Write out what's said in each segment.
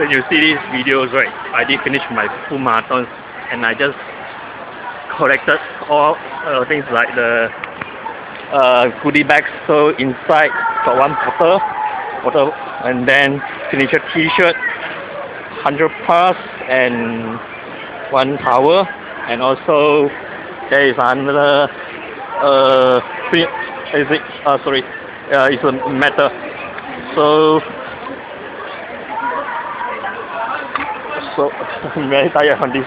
when you see these videos, right, I did finish my full marathon and I just collected all uh, things like the uh, goodie bags. So inside got one bottle, bottle and then signature t-shirt, 100 plus and one towel and also there is another uh, is it, uh, sorry, uh, it's a medal. So so very tired on this.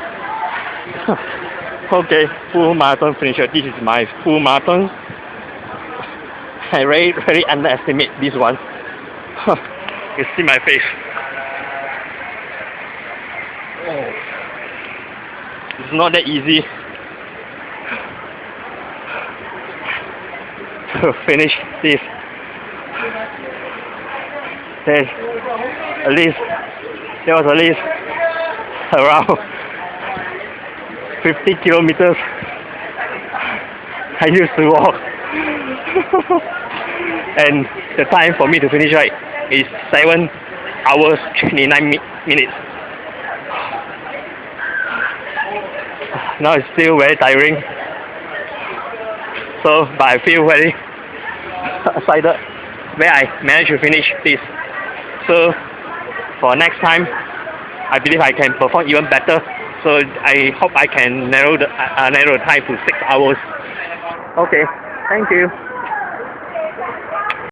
okay, full marathon finisher. This is my full marathon. I really, really underestimate this one. you see my face. Oh. It's not that easy to finish this. There's at least, there was at least around 50 kilometers. I used to walk. And the time for me to finish right is 7 hours 29 mi minutes. Now it's still very tiring. So but I feel very excited where I managed to finish this. So for next time I believe I can perform even better. So I hope I can narrow the uh, narrow the time to six hours. Okay, thank you.